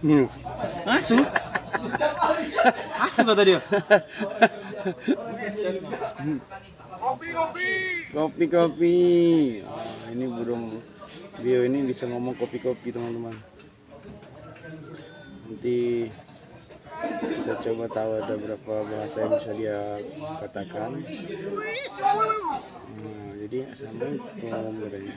Minum. Asu? Asu kata dia. Kopi kopi. Oh, ini burung bio ini bisa ngomong kopi kopi teman-teman. Nanti kita coba tahu ada berapa bahasa yang bisa dia katakan. Nah, jadi sampai ngomong katanya.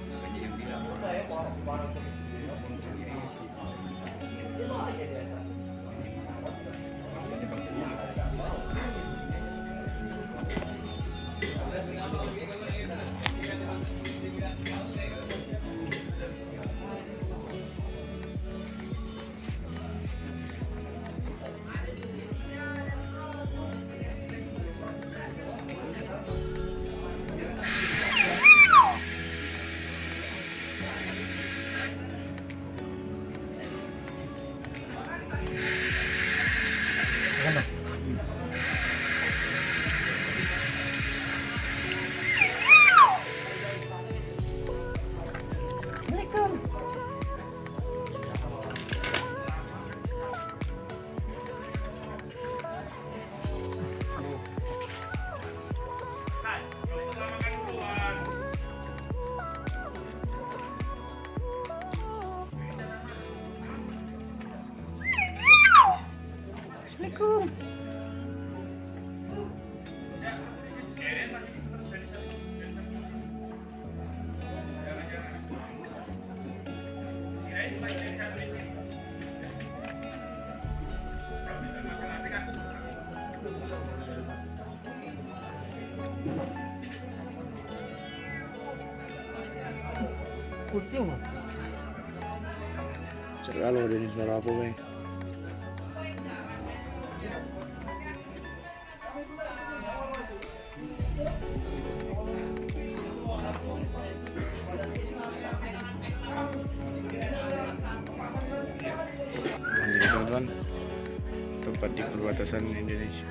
Bisa ngomong asu. Assalamualaikum. Cek kalau udah suara apa, Bang? Teman-teman tempat di perbatasan Indonesia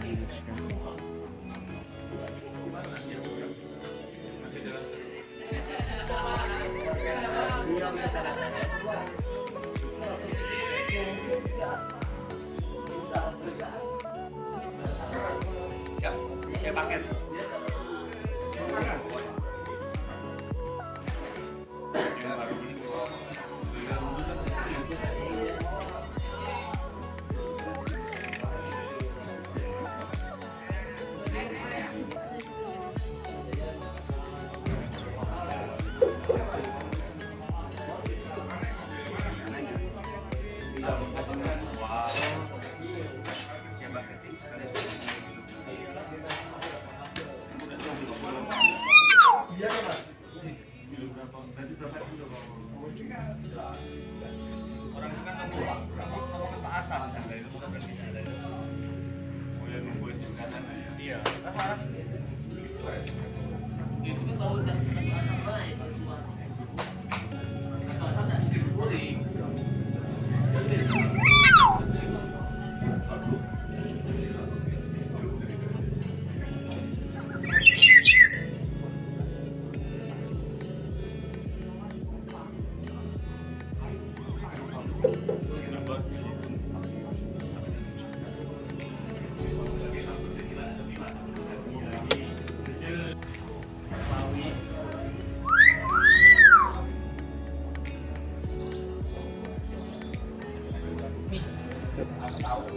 Yeah. God.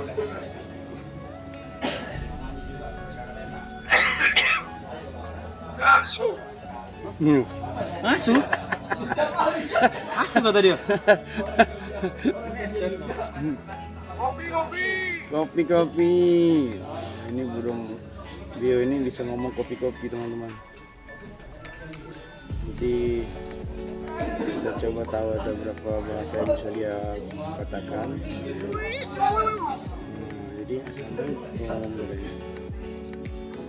boleh asu hmm. asu asu kata dia. Kopi kopi kopi kopi oh, ini burung bio ini bisa ngomong kopi kopi teman-teman. Jadi kita coba tahu ada berapa bahasa yang bisa dia katakan. Jadi sampai ngomong bedanya.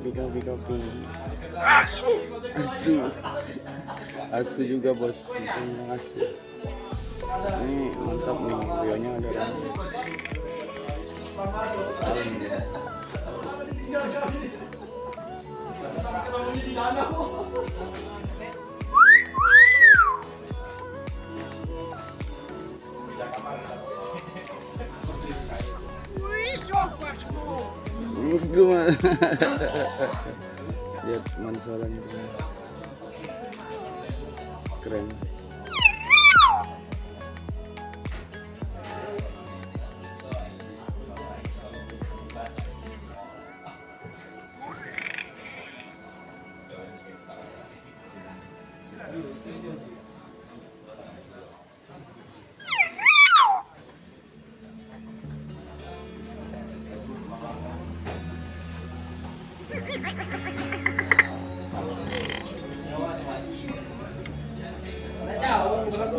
Kopi kopi. Asu. Asu juga bos. Asu. Ini mantap nih, bionya ada rambut. Gimana? Lihat mansalan keren.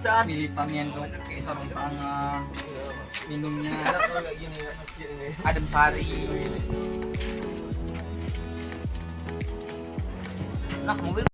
cak. Pilihannya tuh kayak sarung tangan. Minumnya ini. adem sari. Nak mobil